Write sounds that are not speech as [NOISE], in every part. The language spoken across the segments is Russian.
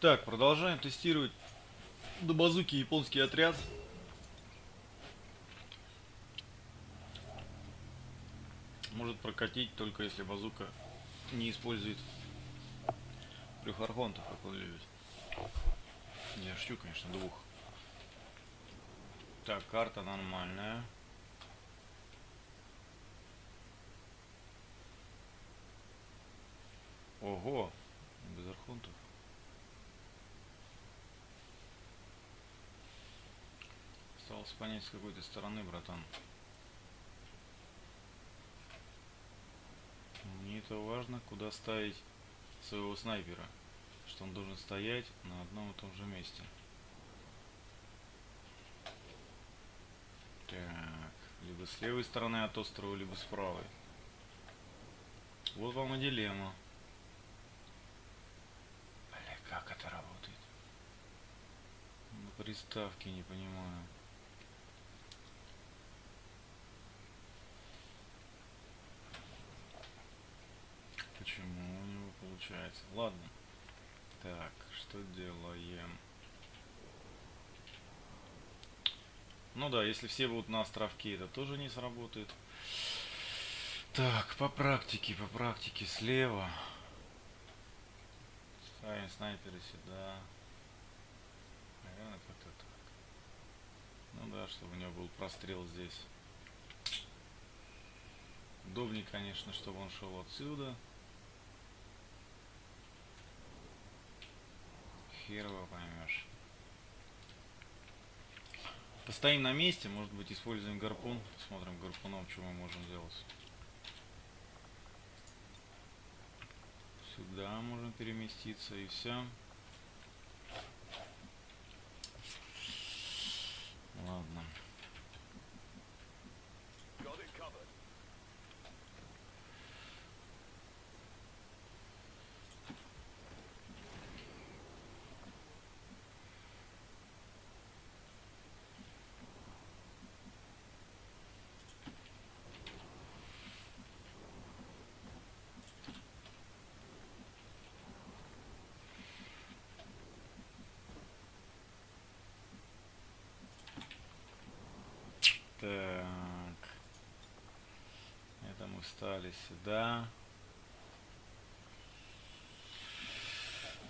Так, продолжаем тестировать до базуки японский отряд. Может прокатить только если базука не использует трех архонтов, как он любит. Я шучу, конечно, двух. Так, карта нормальная. Ого, без архонтов. Осталось понять с какой то стороны, братан. Мне это важно, куда ставить своего снайпера. Что он должен стоять на одном и том же месте. Так, либо с левой стороны от острова, либо с правой. Вот вам и дилемма. Бля, как это работает? На приставке не понимаю. Почему у него получается? Ладно. Так, что делаем? Ну да, если все будут на островке, это тоже не сработает. Так, по практике, по практике слева. Ставим снайперы сюда. Наверное, как-то так. Ну да, чтобы у него был прострел здесь. Удобнее, конечно, чтобы он шел отсюда. Хер его поймешь. Постоим на месте, может быть используем гарпун. Смотрим гарпуном, что мы можем сделать. Сюда можем переместиться и все. Ладно. Так. Встали сюда.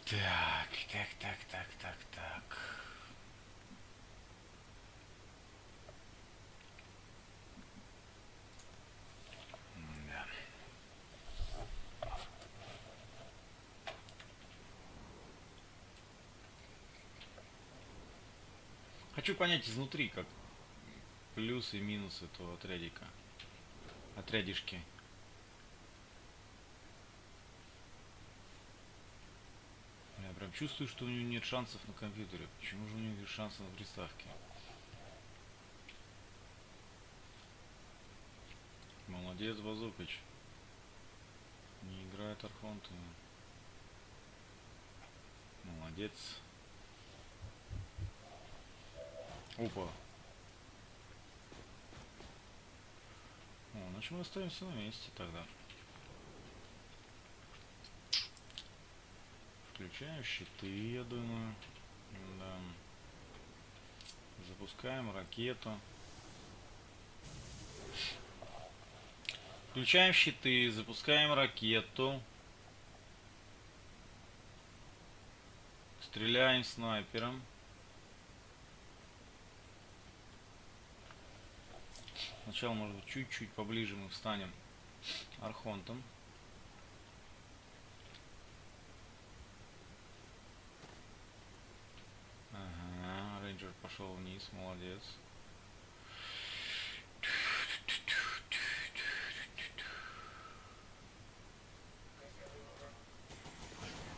Так, так, так, так, так, так. Хочу понять изнутри, как плюсы и минусы этого отрядика. Отрядишки. Я прям чувствую, что у него нет шансов на компьютере. Почему же у него есть шансы на приставке? Молодец, Базукач. Не играет Архонты. Молодец. Опа. О, значит мы остаемся на месте тогда. Включаем щиты, я думаю. Да. Запускаем ракету. Включаем щиты, запускаем ракету. Стреляем снайпером. Сначала, может быть, чуть-чуть поближе мы встанем архонтом. Ага, рейнджер пошел вниз, молодец.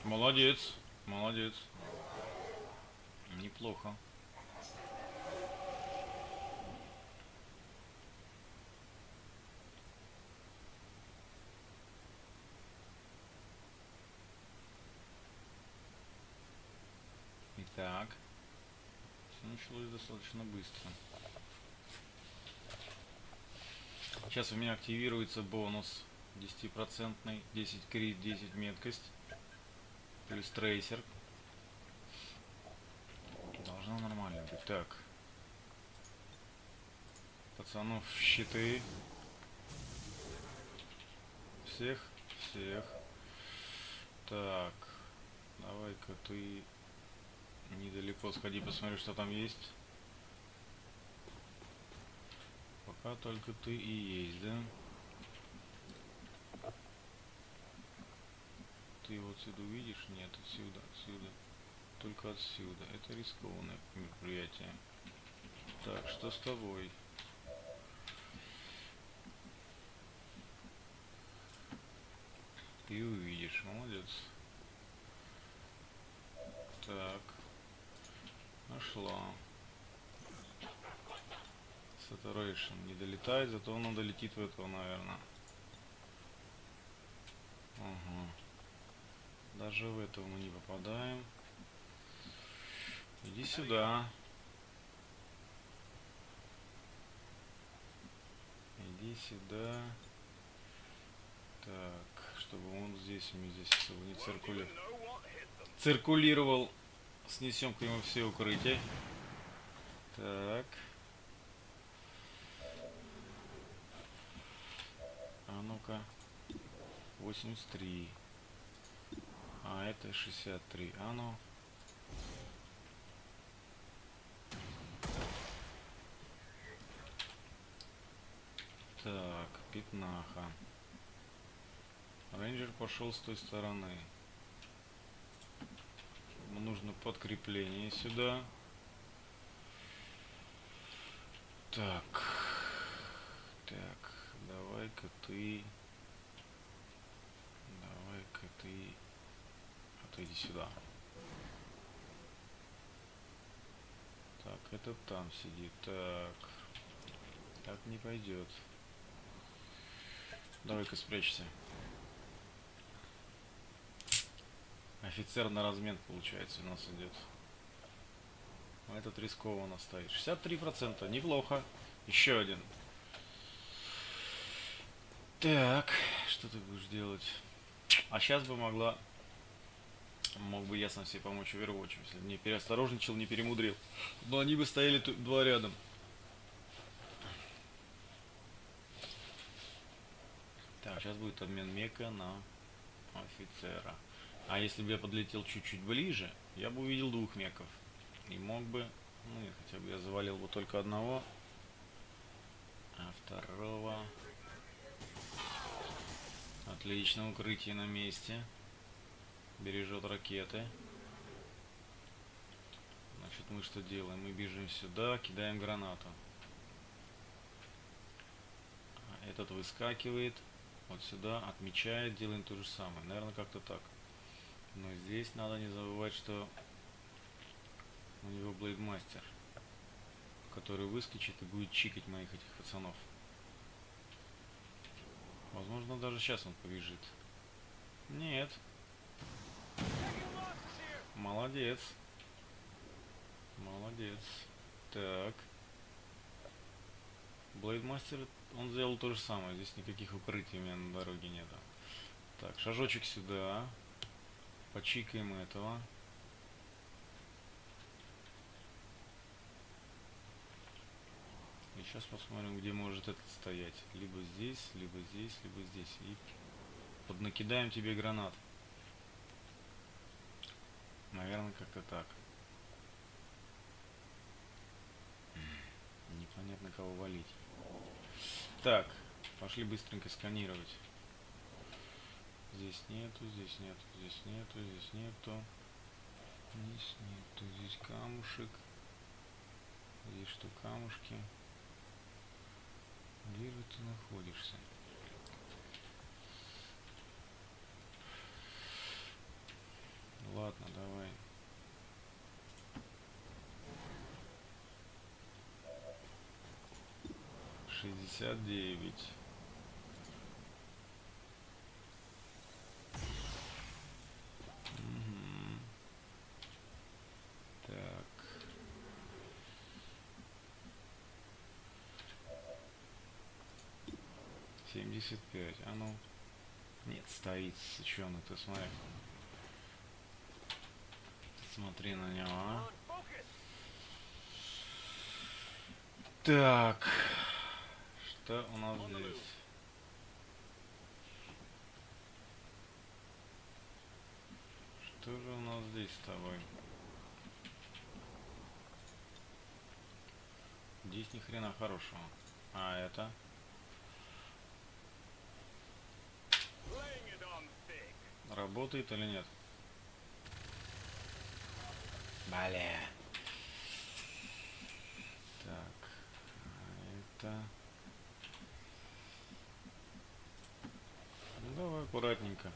Молодец, молодец. Неплохо. Так. Все началось достаточно быстро. Сейчас у меня активируется бонус 10%, 10 крит, 10 меткость, плюс трейсер. Должно нормально быть. Так. Пацанов щиты. Всех, всех. Так. Давай-ка ты недалеко сходи, посмотри, что там есть. Пока только ты и есть, да? Ты вот сюда увидишь? Нет, отсюда, отсюда. Только отсюда. Это рискованное мероприятие. Так, что с тобой? Ты увидишь, молодец. Так. Нашла. Saturation не долетает, зато он долетит в этого, наверное. Ага. Даже в этого мы не попадаем. Иди сюда. Иди сюда. Так, чтобы он здесь, мы здесь чтобы не циркули... циркулировал. Снесем к нему все укрытия. Так. А ну-ка. 83. А это 63. А ну. Так, пятнаха. Рейнджер пошел с той стороны. Нужно подкрепление сюда. Так. Так, давай-ка ты... Давай-ка ты... Отойди сюда. Так, этот там сидит. Так. Так не пойдет. Давай-ка спрячься. Офицер на размен, получается, у нас идет. А этот рискованно стоит. 63%. Неплохо. Еще один. Так, что ты будешь делать? А сейчас бы могла... Мог бы ясно себе помочь Overwatch, если бы не переосторожничал, не перемудрил. Но они бы стояли два рядом. Так, сейчас будет обмен мека на офицера. А если бы я подлетел чуть-чуть ближе, я бы увидел двух меков. И мог бы, ну хотя бы я завалил бы только одного, а второго... Отлично, укрытие на месте. Бережет ракеты. Значит, мы что делаем? Мы бежим сюда, кидаем гранату. Этот выскакивает вот сюда, отмечает, делаем то же самое. Наверное, как-то так. Но здесь надо не забывать, что у него блейдмастер, который выскочит и будет чикать моих этих пацанов. Возможно, даже сейчас он побежит. Нет. Молодец. Молодец. Так. Блейдмастер, он сделал то же самое. Здесь никаких укрытий у меня на дороге нету. Так, шажочек сюда. Почикаем этого. И сейчас посмотрим, где может этот стоять. Либо здесь, либо здесь, либо здесь. И поднакидаем тебе гранат. Наверное, как-то так. Непонятно, кого валить. Так, пошли быстренько сканировать. Здесь нету, здесь нету, здесь нету, здесь нету. Здесь нету, здесь камушек. Здесь что, камушки? Где же ты находишься? Ладно, давай. Шестьдесят девять. Семьдесят пять. А ну. Нет, стоит, сученый, ты смотри. Смотри на него, а. Так. Что у нас здесь? Что же у нас здесь с тобой? Здесь ни хрена хорошего. А это? Работает или нет? Бля. Так. а Это... Ну, давай аккуратненько.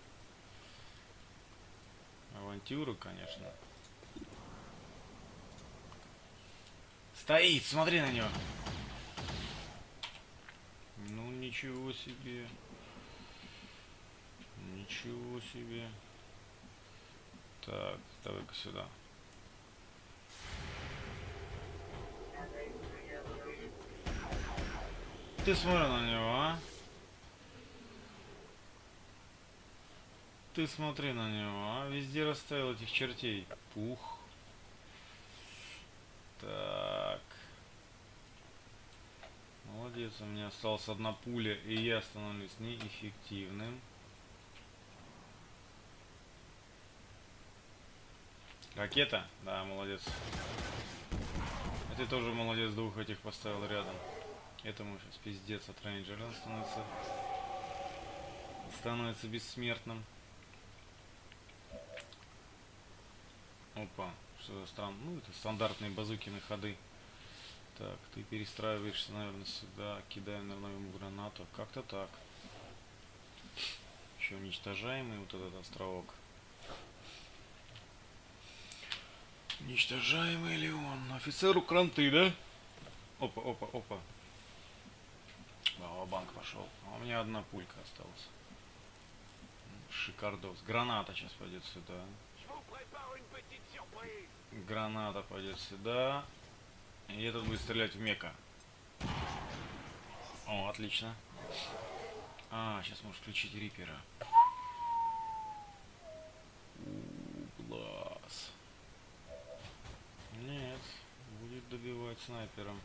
Авантюра, конечно. Стоит, смотри на него. Ну, ничего себе. Ничего себе. Так, давай-ка сюда. Ты смотри на него, а? Ты смотри на него, а? Везде расставил этих чертей. Пух. Так. Молодец, у меня осталась одна пуля, и я становлюсь неэффективным. Ракета? Да, молодец. А ты тоже молодец, двух этих поставил рядом. Этому сейчас пиздец от рейнджера становится становится бессмертным. Опа, что за странно. Ну, это стандартные базуки на ходы. Так, ты перестраиваешься, наверное, сюда, кидая, наверное, ему гранату. Как-то так. Еще уничтожаемый вот этот островок. Уничтожаемый ли он? Офицеру кранты, да? Опа, опа, опа. Баба банк пошел. А у меня одна пулька осталась. Шикардос. Граната сейчас пойдет сюда. Граната пойдет сюда. И этот будет стрелять в мека. О, отлично. А, сейчас можешь включить рипера. У, глаз. Нет, будет добивать снайпером.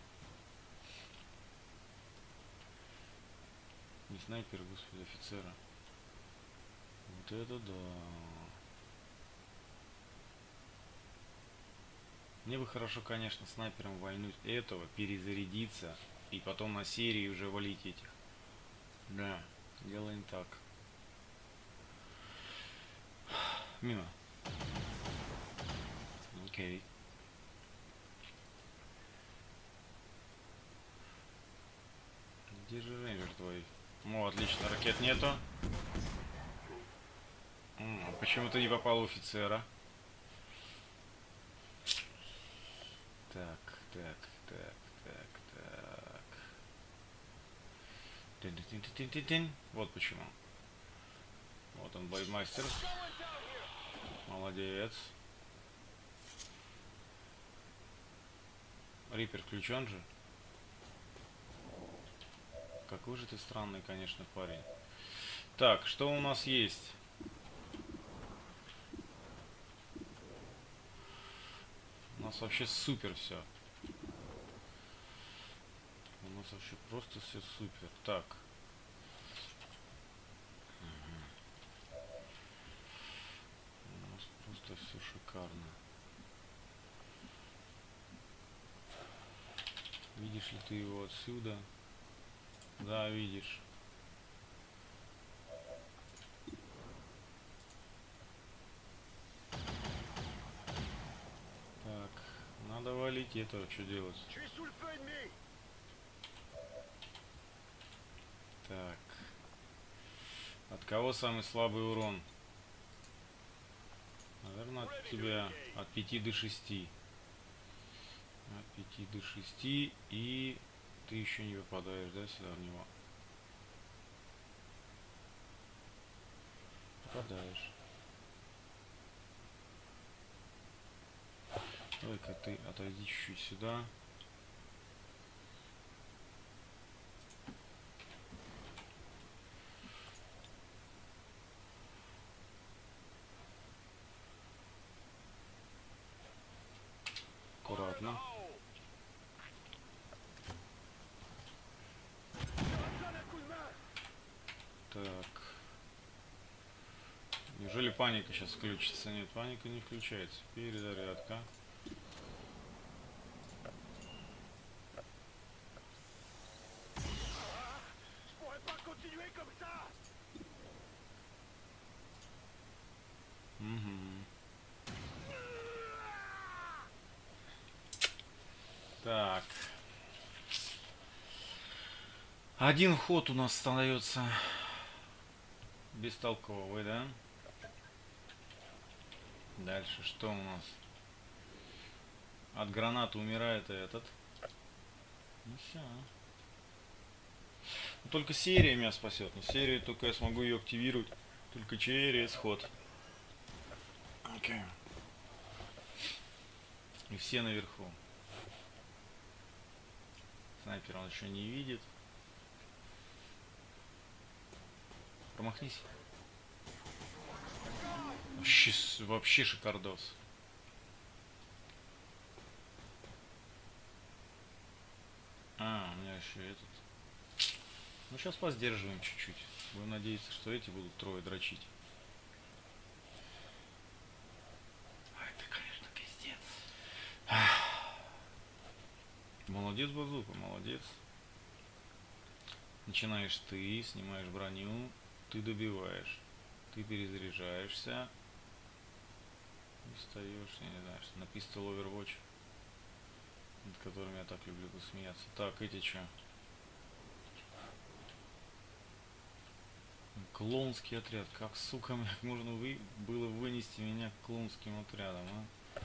Не снайпер, господи, офицера. Вот это да. Мне бы хорошо, конечно, снайпером вальнуть этого, перезарядиться и потом на серии уже валить этих. Да, делаем так. Мимо. Окей. Где же рейнджер твой? Ну, отлично, ракет нету. М, Почему ты не попал в офицера? Так, так, так, так, так. Тин-тин-тин-тин-тин. Вот почему. Вот он, боймастер. Молодец. Рипер включен же. Какой же ты странный, конечно, парень. Так, что у нас есть? У нас вообще супер все. У нас вообще просто все супер. Так. У нас просто все шикарно. Видишь ли ты его отсюда? Да, видишь. Так, надо валить этого, что делать? Так. От кого самый слабый урон? Наверное, от тебя от 5 до 6. От 5 до 6 и ты еще не попадаешь, да, сюда в него? Попадаешь. Давай-ка ты отойди чуть-чуть сюда. Аккуратно. Неужели паника сейчас включится? Нет, паника не включается. Перезарядка. Мгм. Так. Один ход у нас остается бестолковый, да? Дальше что у нас? От гранаты умирает этот. Ну все. только серия меня спасет. Но серию только я смогу ее активировать только через ход. Окей. И все наверху. Снайпер он еще не видит. Промахнись. Вообще, вообще шикардос. А, у меня еще этот. Ну сейчас поздерживаем чуть-чуть. Будем надеяться, что эти будут трое дрочить. А это, конечно, пиздец. [SIGHS] Молодец, Базука, молодец. Начинаешь ты, снимаешь броню, ты добиваешь. Ты перезаряжаешься. И встаешь, я не знаю, что на Pistol Overwatch. Над которым я так люблю посмеяться. Так, эти что? Клоунский отряд. Как, сука, как можно вы... было вынести меня клоунским отрядом, а?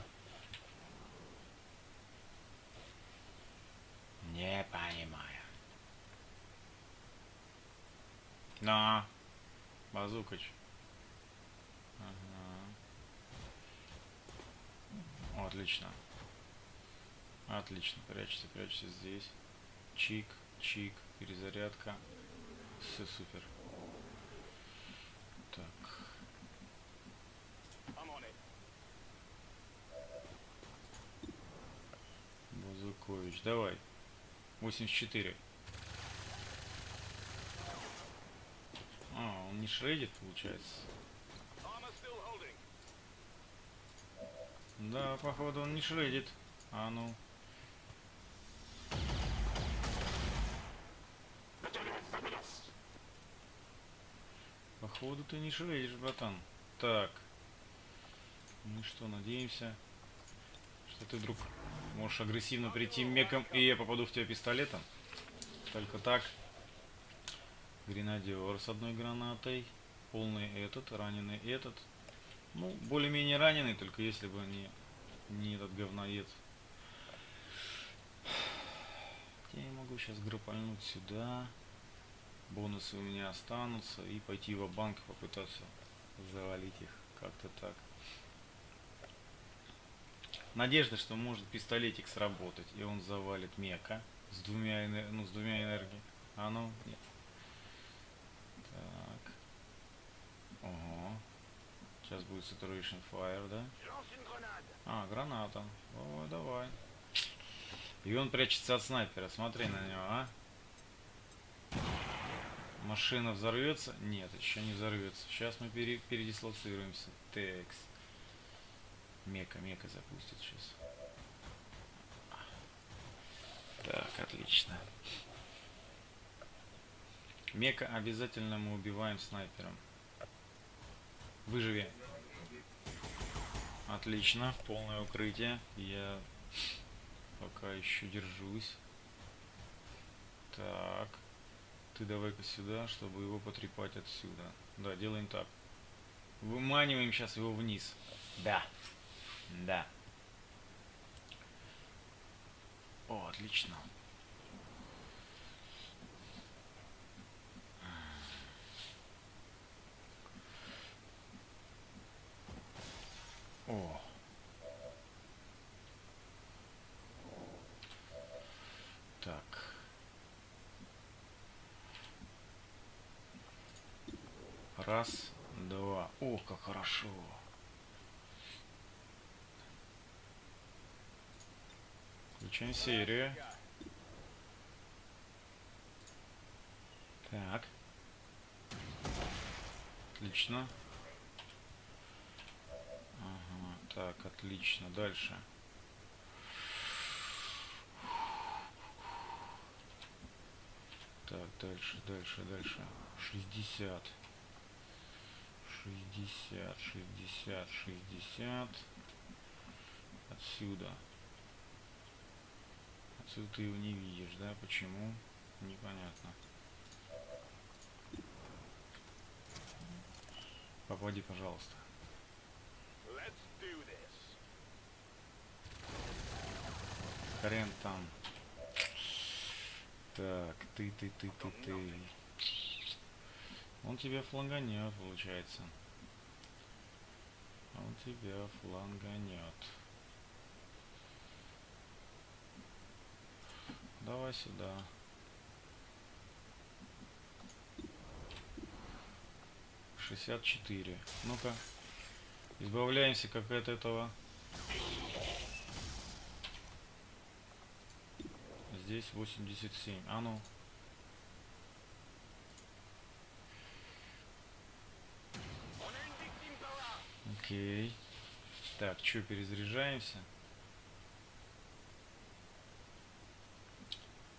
Не понимаю. На. Базукач. Ага. О, отлично. Отлично. Прячься, прячься здесь. Чик, чик, перезарядка. Все супер. Так. Базукович, давай. 84. А, он не шредит, получается. Да, походу он не шредит. А ну. Походу ты не шредишь, братан. Так. Ну что, надеемся, что ты вдруг можешь агрессивно прийти меком, и я попаду в тебя пистолетом. Только так. Гренадер с одной гранатой. Полный этот, раненый этот. Ну, более-менее раненый, только если бы не, не этот говноед. Я не могу сейчас гропальнуть сюда. Бонусы у меня останутся. И пойти в банк попытаться завалить их. Как-то так. Надежда, что может пистолетик сработать, и он завалит мека с двумя, ну, с двумя энергией. А ну, нет. Так. Ого. Сейчас будет Saturation Fire, да? А, граната. Ой, давай. И он прячется от снайпера. Смотри на него, а? Машина взорвется? Нет, еще не взорвется. Сейчас мы пере- передислоцируемся. Текс. Мека, мека запустит сейчас. Так, отлично. Мека обязательно мы убиваем снайпером. Выживи. Отлично, полное укрытие. Я пока еще держусь. Так. Ты давай-ка сюда, чтобы его потрепать отсюда. Да, делаем так. Выманиваем сейчас его вниз. Да. Да. О, отлично. О. Так. Раз, два. О, как хорошо. Включаем серию. Так. Отлично. Так, отлично. Дальше. Так, дальше, дальше, дальше. 60. 60, 60, 60. Отсюда. Отсюда ты его не видишь, да? Почему? Непонятно. Попади, пожалуйста. Хрен там. Так, ты, ты, ты, ты, ты. Он тебя фланганет, получается. Он тебя фланганет. Давай сюда. Шестьдесят четыре. Ну-ка. Избавляемся как от этого. Здесь 87. А ну. Окей. Так, что, перезаряжаемся?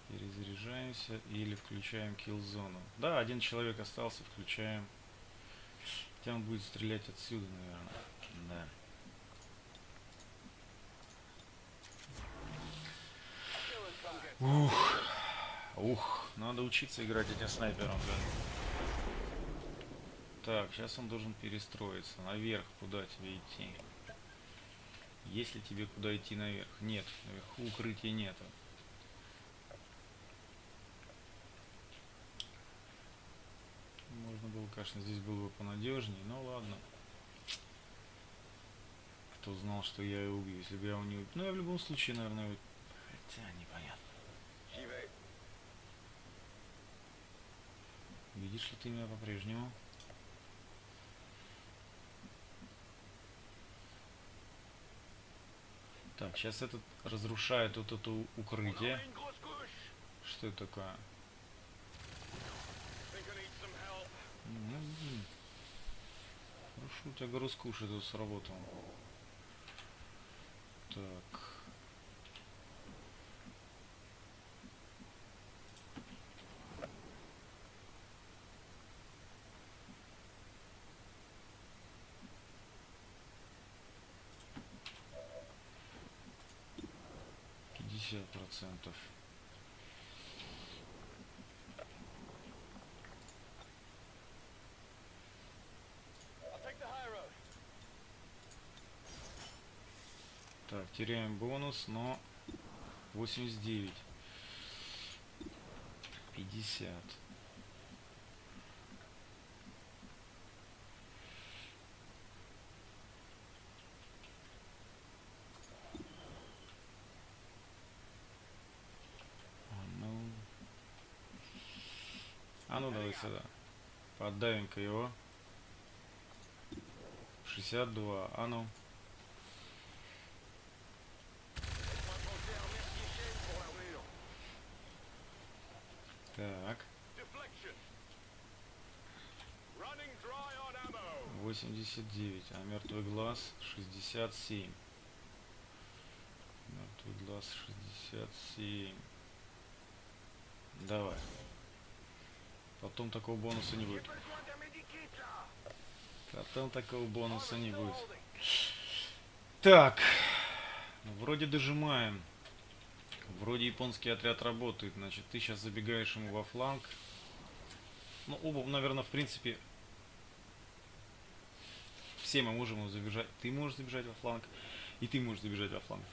Перезаряжаемся или включаем килл-зону. Да, один человек остался, включаем. Хотя он будет стрелять отсюда, наверное. Да. Ух. Ух, надо учиться играть этим снайпером, да. Так, сейчас он должен перестроиться. Наверх, куда тебе идти? Есть ли тебе куда идти наверх? Нет, наверху укрытия нету. Можно было, конечно, здесь было бы понадежнее, но ладно. Кто знал, что я его убью, если бы я его не убил. Ну, я в любом случае, наверное, его... Хотя, непонятно. Видишь ли ты меня по-прежнему? Так, сейчас этот разрушает вот это у- укрытие. Что это такое? Хорошо, у тебя грузкуша тут сработал. Так. Пятьдесят процентов. Теряем бонус, но 89. 50. А ну. А ну давай сюда. Поддавим-ка его. 62. А ну. Так. Deflection. Running dry on ammo. 89, а мертвый глаз 67. Мертвый глаз 67. Давай. Потом такого бонуса не будет. Потом такого бонуса не будет. Так. Ну, вроде дожимаем. Вроде японский отряд работает. Значит, ты сейчас забегаешь ему во фланг. Ну, оба, наверное, в принципе, все мы можем ему забежать. Ты можешь забежать во фланг, и ты можешь забежать во фланг.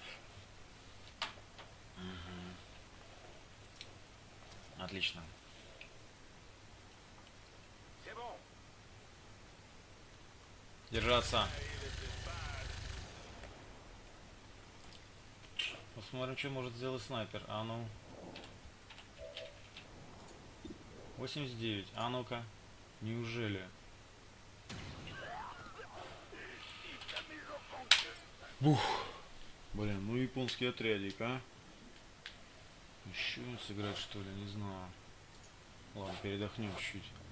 Отлично. Держаться. Посмотрим, что может сделать снайпер. А ну. 89. А ну-ка. Неужели? Бух. Блин, ну японский отрядик, а? Еще сыграть что ли, не знаю. Ладно, передохнем чуть-чуть.